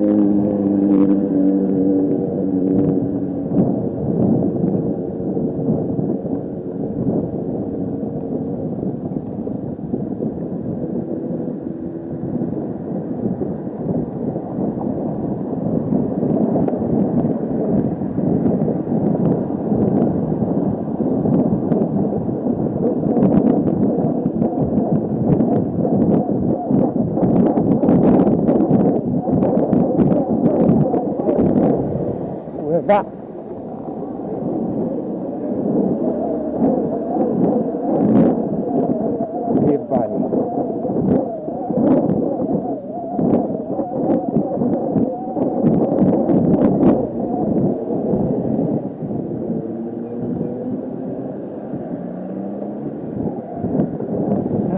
Mm-hmm. khổ vạ